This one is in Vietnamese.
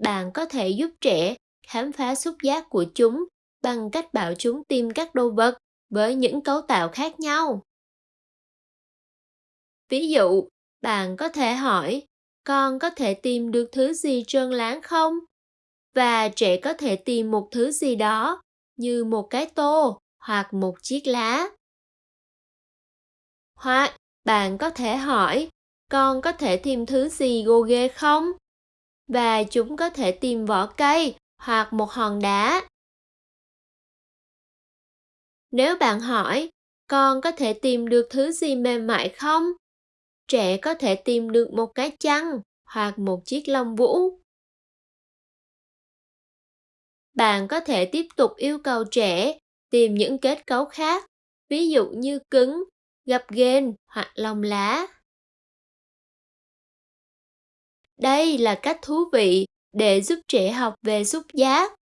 bạn có thể giúp trẻ khám phá xúc giác của chúng bằng cách bảo chúng tìm các đồ vật với những cấu tạo khác nhau. Ví dụ, bạn có thể hỏi, con có thể tìm được thứ gì trơn láng không? Và trẻ có thể tìm một thứ gì đó, như một cái tô hoặc một chiếc lá. Hoặc bạn có thể hỏi, con có thể tìm thứ gì gồ ghê không? Và chúng có thể tìm vỏ cây hoặc một hòn đá. Nếu bạn hỏi, con có thể tìm được thứ gì mềm mại không? Trẻ có thể tìm được một cái chăn hoặc một chiếc lông vũ. Bạn có thể tiếp tục yêu cầu trẻ tìm những kết cấu khác, ví dụ như cứng, gập ghềnh hoặc lông lá. Đây là cách thú vị để giúp trẻ học về xúc giác.